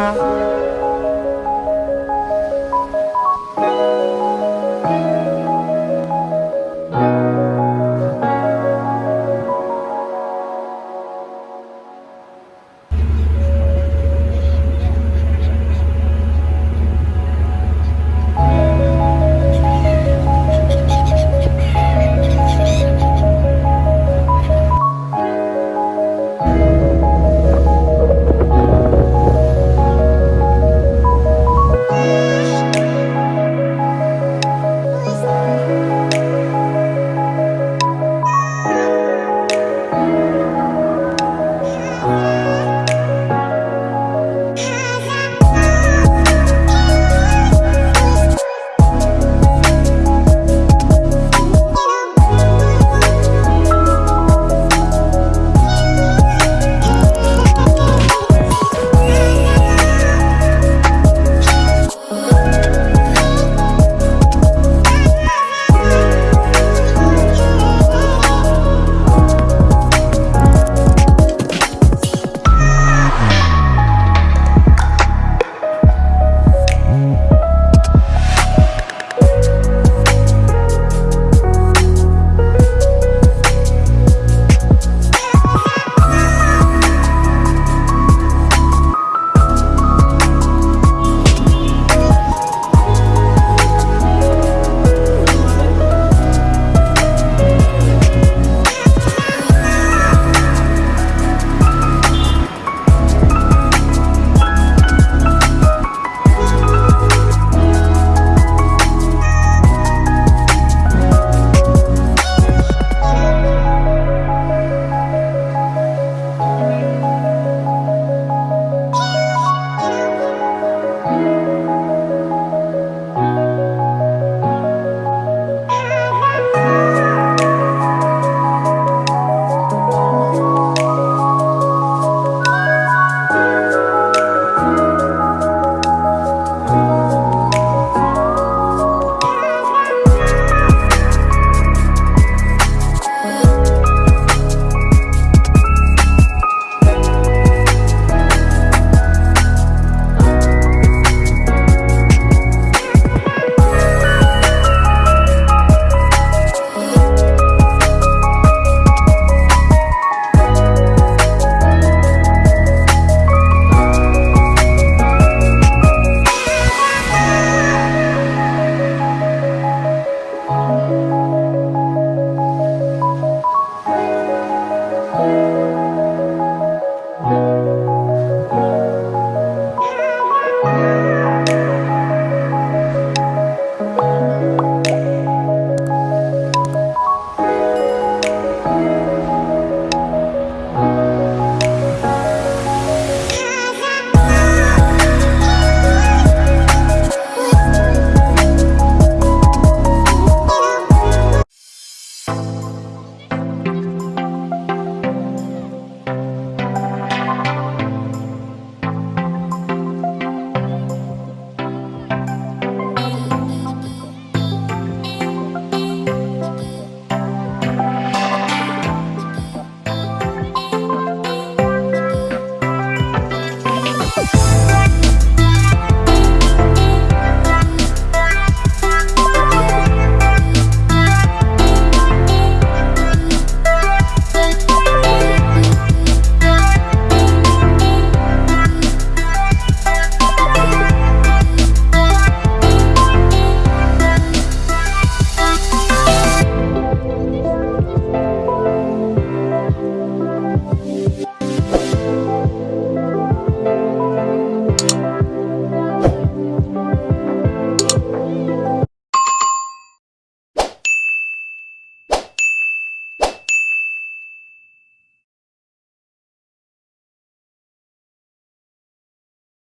Música